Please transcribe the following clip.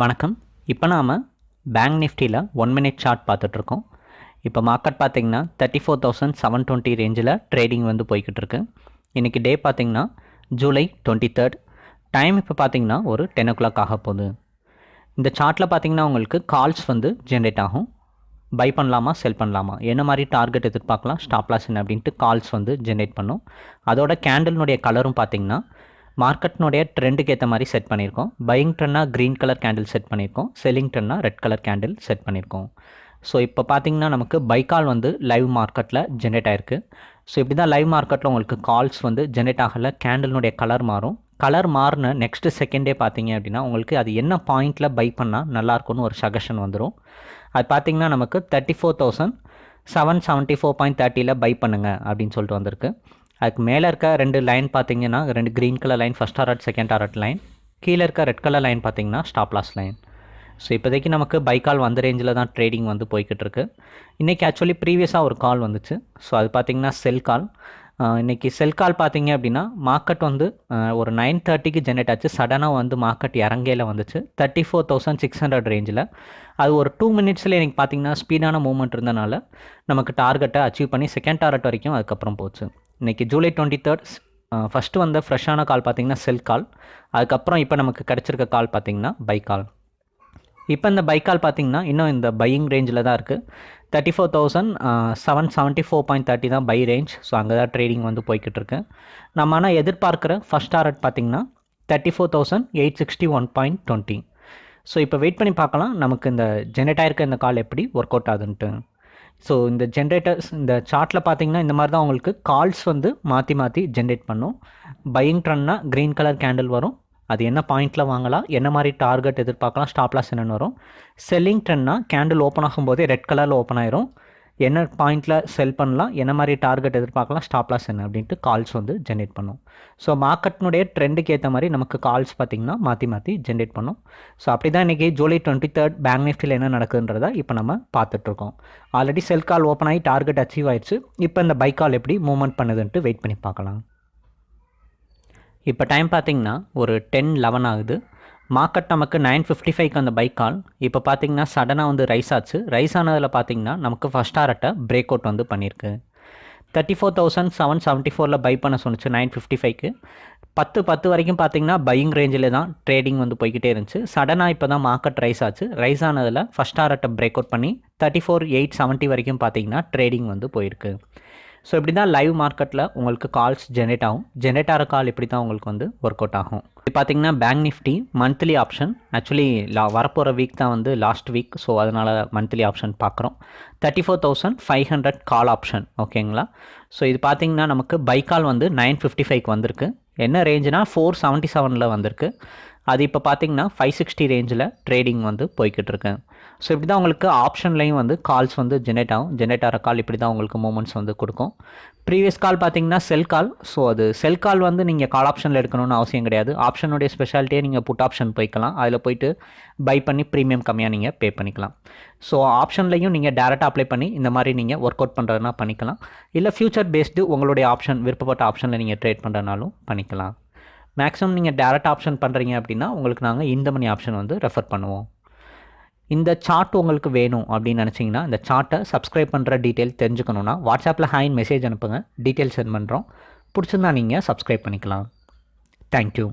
வணக்கம். இப்போ நாம் பேங்க் நிஃப்டியில் ஒன் மினிட் சார்ட் பார்த்துட்ருக்கோம். இப்போ மார்க்கெட் பார்த்தீங்கன்னா thirty four thousand seven twenty ரேஞ்சில் ட்ரேடிங் வந்து போய்கிட்டு இருக்கு இன்றைக்கி டே பார்த்திங்கன்னா ஜூலை டுவெண்ட்டி தேர்ட் டைம் இப்போ பார்த்திங்கன்னா ஒரு டென் ஓ கிளாக் ஆக போகுது. இந்த சார்ட்டில் பார்த்தீங்கன்னா உங்களுக்கு கால்ஸ் வந்து ஜென்ரேட் ஆகும். பை பண்ணலாமா செல் பண்ணலாமா? என்ன மாதிரி டார்கெட் எதிர்பார்க்கலாம்? ஸ்டாப் லாஸ் என்ன அப்படின்ட்டு கால்ஸ் வந்து ஜென்ரேட் பண்ணும். அதோட கேண்டலினுடைய கலரும் பார்த்தீங்கன்னா மார்க்கெட்னுடைய ட்ரெண்டுக்கு ஏற்ற மாதிரி செட் பண்ணியிருக்கோம். பையிங் ட்ரெண்டாக க்ரீன் கலர் கேண்டில் செட் பண்ணியிருக்கோம். செல்லிங் ட்ரெண்டாக ரெட் கலர் கேண்டில் செட் பண்ணியிருக்கோம். ஸோ இப்போ பார்த்தீங்கன்னா நமக்கு பைக்கால் வந்து லைவ் மார்க்கெட்டில் ஜென்ரேட் ஆயிருக்கு. ஸோ இப்படி தான் லைவ் மார்க்கெட்டில் உங்களுக்கு கால்ஸ் வந்து ஜென்ரேட் ஆகலை கேண்டிலுடைய கலர் மாறும். கலர் மாறின நெக்ஸ்ட் செகண்டே பார்த்தீங்க அப்படின்னா உங்களுக்கு அது என்ன பாயிண்டில் பை பண்ணால் நல்லாயிருக்கும்னு ஒரு சஜஷன் வந்துடும் அது பார்த்தீங்கன்னா நமக்கு thirty four thousand seven seventy four point தேர்ட்டியில் buy பண்ணுங்கள் அப்படின்னு சொல்லிட்டு வந்திருக்கு. அதுக்கு மேலே இருக்க ரெண்டு லைன் பார்த்தீங்கன்னா ரெண்டு க்ரீன் கலர் லைன் ஃபஸ்ட் ஆர்ட் செகண்ட் ஆர்ட் லைன் கீழே இருக்க ரெட் கலர் லைன் பார்த்தீங்கன்னா ஸ்டாப் லாஸ் லைன் ஸோ இப்போதைக்கு நமக்கு பை கால் வந்த ரேஞ்சில் தான் ட்ரேடிங் வந்து போய்கிட்டு இருக்கு. இன்றைக்கி ஆக்சுவலி ப்ரீவியஸாக ஒரு கால் வந்துச்சு. ஸோ அது பார்த்திங்கன்னா செல் கால் இன்றைக்கி செல் கால் பார்த்தீங்க அப்படின்னா மார்க்கெட் வந்து ஒரு நைன் தேர்ட்டிக்கு ஜென்ரேட் ஆச்சு. சடனாக வந்து மார்க்கெட் இறங்கையில் வந்துச்சு. Thirty four thousand six hundred ரேஞ்சில் அது ஒரு டூ மினிட்ஸில் எனக்கு பார்த்தீங்கன்னா ஸ்பீடான மூவ்மெண்ட் இருந்தனால நமக்கு டார்கெட்டை அச்சீவ் பண்ணி செகண்ட் டார்கெட் வரைக்கும் அதுக்கப்புறம் போச்சு. இன்றைக்கி ஜூலை டுவெண்ட்டி தேர்ட் ஃபஸ்ட்டு வந்த ஃப்ரெஷ்ஷான கால் பார்த்தீங்கன்னா செல் கால். அதுக்கப்புறம் இப்போ நமக்கு கிடச்சிருக்க கால் பார்த்தீங்கன்னா பை கால். இப்போ இந்த பை கால் பார்த்தீங்கன்னா இன்னும் இந்த பையிங் ரேஞ்சில் தான் இருக்குது thirty four thousand seven seventy four point thirty தான் பை ரேஞ்ச் ஸோ அங்கே தான் ட்ரேடிங் வந்து போய்கிட்டு இருக்கு. நம்ம ஆனால் எதிர்பார்க்குற ஃபஸ்ட் டாரட் பார்த்தீங்கன்னா thirty four thousand eight sixty one point twenty so இப்போ வெயிட் பண்ணி பார்க்கலாம். நமக்கு இந்த ஜென்ரேட் ஆயிருக்க இந்த கால் எப்படி ஒர்க் அவுட் ஆகுதுன்ட்டு. ஸோ இந்த ஜென்ரேட்டர்ஸ் இந்த சார்ட்டில் பார்த்தீங்கன்னா இந்த மாதிரி தான் உங்களுக்கு கால்ஸ் வந்து மாற்றி மாற்றி ஜென்ரேட் பண்ணும். பையிங் ட்ரன்னா க்ரீன் கலர் கேண்டில் வரும். அது என்ன பாயிண்ட்டில் வாங்கலாம்? என்ன மாதிரி டார்கெட் எதிர்பார்க்கலாம்? ஸ்டாப்லாஸ் என்னென்னு வரும். செல்லிங் ட்ரெண்ட்னா கேண்டில் ஓப்பன் ஆகும்போதே ரெட் கலரில் ஓப்பன் ஆயிரும். என்ன பாயிண்ட்டில் செல் பண்ணலாம் என்ன மாதிரி டார்கெட் எதிர்பார்க்கலாம் ஸ்டாப் லாஸ் என்ன அப்படின்ட்டு கால்ஸ் வந்து ஜென்ரேட் பண்ணும். ஸோ மார்க்கெட்னுடைய ட்ரெண்டுக்கு ஏற்ற மாதிரி நமக்கு கால்ஸ் பார்த்திங்கன்னா மாற்றி மாற்றி ஜென்ரேட் பண்ணும். ஸோ அப்படி தான் இன்றைக்கி ஜூலை டுவெண்ட்டி தேர்ட் பேங்க் நிஃப்டியில் என்ன நடக்குதுன்றதை இப்போ நம்ம பார்த்துட்ருக்கோம் ஆல்ரெடி செல் கால் ஓப்பன் ஆகி டார்கெட் அச்சீவ் ஆயிடுச்சு. இப்போ இந்த பை கால் எப்படி மூவ்மெண்ட் பண்ணுதுன்ட்டு வெயிட் பண்ணி பார்க்கலாம். இப்போ டைம் பார்த்திங்கன்னா ஒரு டென் லெவன் ஆகுது. மார்க்கெட் நமக்கு நைன் ஃபிஃப்டி ஃபைவ்க்கு அந்த பைக் கால். இப்போ பார்த்தீங்கன்னா சடனாக வந்து ரைஸ் ஆச்சு. ரைஸ் ஆனதில் பார்த்தீங்கன்னா நமக்கு ஃபஸ்ட் ஆர்ட்டை பிரேக் அவுட் வந்து பண்ணியிருக்கு. Thirty four thousand seven seventy ஃபோரில் பை பண்ண சொன்னிச்சு நைன் ஃபிஃப்டி ஃபைவ்க்கு. பத்து பத்து வரைக்கும் பார்த்தீங்கன்னா பையிங் ரேஞ்சில் தான் ட்ரேடிங் வந்து போய்கிட்டே இருந்துச்சு. சடனாக இப்போ தான் மார்க்கெட் ரைஸ் ஆச்சு. ரைஸ் ஆனதில் ஃபஸ்ட் ஆர்ட்டை பிரேக் அவுட் பண்ணி தேர்ட்டி ஃபோர் எயிட் செவன்ட்டி வரைக்கும் பார்த்தீங்கன்னா ட்ரேடிங் வந்து போயிருக்கு. ஸோ இப்படி தான் லைவ் மார்க்கெட்டில் உங்களுக்கு கால்ஸ் ஜென்ரேட் ஆகும். ஜென்ரேட் ஆகிற கால் இப்படி தான் உங்களுக்கு வந்து ஒர்க் அவுட் ஆகும். இப்போ பார்த்தீங்கன்னா bank nifty monthly option actually லா வரப்போகிற வீக் தான் வந்து லாஸ்ட் வீக் ஸோ அதனால் மந்த்லி ஆப்ஷன் பார்க்குறோம் thirty four thousand five hundred call option ஓகேங்களா ஸோ இது பார்த்தீங்கன்னா நமக்கு பை கால் வந்து நைன் ஃபிஃப்டி ஃபைவ்க்கு வந்திருக்கு. என்ன ரேஞ்சுனா ஃபோர் செவன்ட்டி செவனில் வந்திருக்கு. அது இப்போ பார்த்தீங்கன்னா ஃபைவ் சிக்ஸ்டி ரேஞ்சில் ட்ரேடிங் வந்து போய்கிட்டு இருக்கு ஸோ இப்படி தான் உங்களுக்கு ஆப்ஷன்லையும் வந்து கால்ஸ் வந்து ஜென்ரேட் ஆகும். ஜென்ரேட் ஆகிற கால் இப்படி தான் உங்களுக்கு மூமெண்ட்ஸ் வந்து கொடுக்கும். ப்ரீவியஸ் கால் பார்த்தீங்கன்னா செல் கால் ஸோ அது செல் கால் வந்து நீங்கள் கால் ஆப்ஷனில் எடுக்கணும்னு அவசியம் கிடையாது. ஆப்ஷனுடைய ஸ்பெஷாலிட்டியே நீங்கள் புட் ஆப்ஷன் போய்க்கலாம். அதில் போயிட்டு பை பண்ணி ப்ரீமியம் கம்மியாக நீங்கள் பே பண்ணிக்கலாம். ஸோ ஆப்ஷன்லையும் நீங்கள் டேரெக்டாக அப்ளை பண்ணி இந்த மாதிரி நீங்கள் ஒர்க் அவுட் பண்ணுறதுனா பண்ணிக்கலாம். இல்லை ஃபியூச்சர் பேஸ்டு உங்களுடைய ஆப்ஷன் விருப்பப்பட்ட ஆப்ஷனில் நீங்கள் ட்ரேட் பண்ணுறதுனாலும் பண்ணிக்கலாம். மேக்ஸிமம் நீங்கள் டேரக்ட் ஆப்ஷன் பண்ணுறீங்க அப்படின்னா உங்களுக்கு நாங்கள் இந்த மணி ஆப்ஷன் வந்து ரெஃபர் பண்ணுவோம். இந்த சார்ட் உங்களுக்கு வேணும் அப்படின்னு நினச்சிங்கன்னா இந்த சார்ட்டை சப்ஸ்கிரைப் பண்ணுற டீட்டெயில் தெரிஞ்சுக்கணுன்னா வாட்ஸ்அப்பில் ஹாயின் மெசேஜ் அனுப்புங்க. டீட்டெயில் சென்ட் பண்ணுறோம் பிடிச்சிருந்தா நீங்கள் சப்ஸ்கிரைப் பண்ணிக்கலாம். தேங்க்யூ